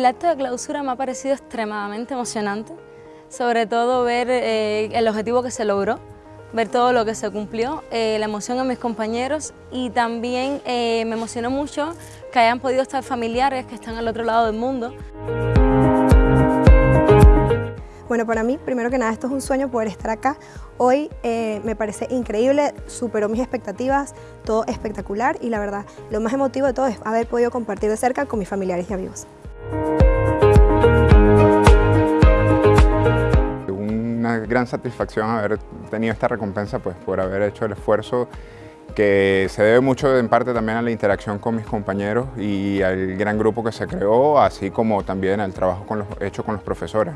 El acto de clausura me ha parecido extremadamente emocionante, sobre todo ver eh, el objetivo que se logró, ver todo lo que se cumplió, eh, la emoción de mis compañeros y también eh, me emocionó mucho que hayan podido estar familiares que están al otro lado del mundo. Bueno, para mí, primero que nada, esto es un sueño poder estar acá. Hoy me parece increíble, superó mis expectativas, todo espectacular y la verdad, lo más emotivo de todo es haber podido compartir de cerca con mis familiares y amigos. Una gran satisfacción haber tenido esta recompensa pues, por haber hecho el esfuerzo que se debe mucho en parte también a la interacción con mis compañeros y al gran grupo que se creó, así como también al trabajo hecho con los profesores.